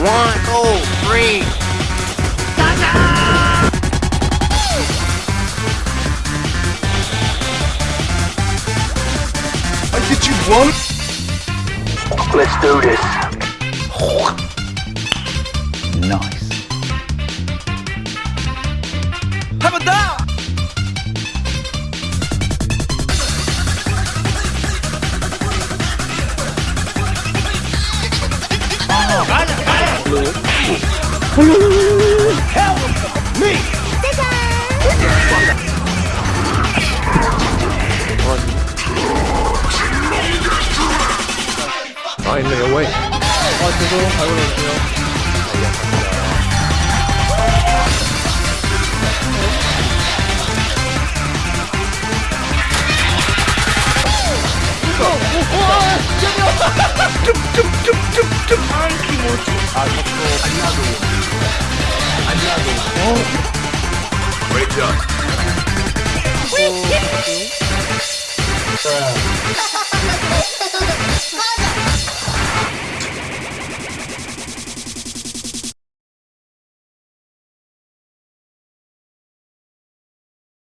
One, two, three. I get you one. Let's do this. Nice. Have a dog. 아 죄송. 잘 골라주세요 Great job.